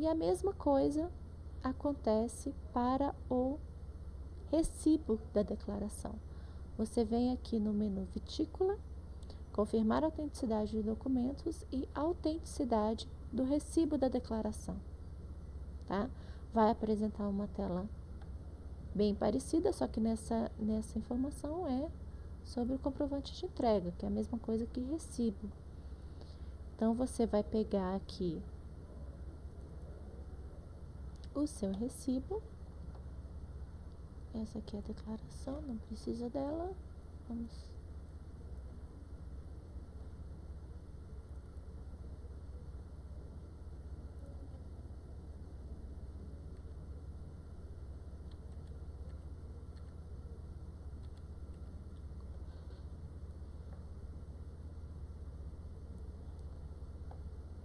E a mesma coisa acontece para o recibo da declaração. Você vem aqui no menu Vitícola, confirmar a autenticidade dos documentos e autenticidade do recibo da declaração. Tá? Vai apresentar uma tela bem parecida, só que nessa, nessa informação é sobre o comprovante de entrega, que é a mesma coisa que recibo. Então, você vai pegar aqui o seu recibo. Essa aqui é a declaração, não precisa dela. Vamos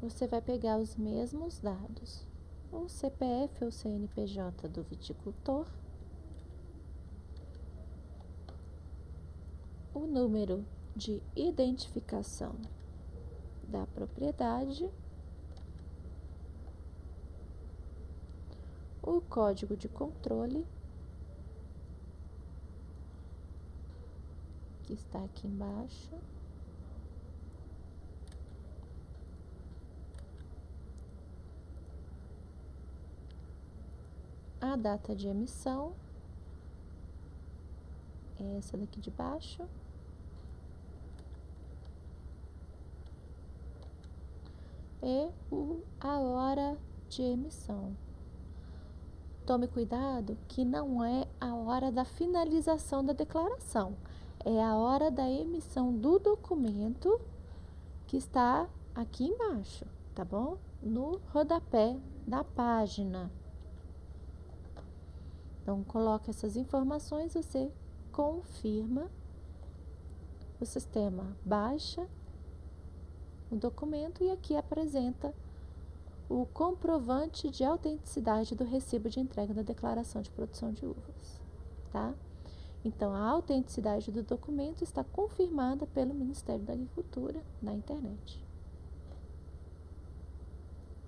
você vai pegar os mesmos dados, o CPF ou CNPJ do viticultor, o número de identificação da propriedade, o código de controle, que está aqui embaixo. A data de emissão, é essa daqui de baixo, e a hora de emissão. Tome cuidado que não é a hora da finalização da declaração, é a hora da emissão do documento que está aqui embaixo, tá bom? No rodapé da página. Então, coloca essas informações, você confirma, o sistema baixa o documento e aqui apresenta o comprovante de autenticidade do recibo de entrega da declaração de produção de uvas, tá? Então, a autenticidade do documento está confirmada pelo Ministério da Agricultura na internet.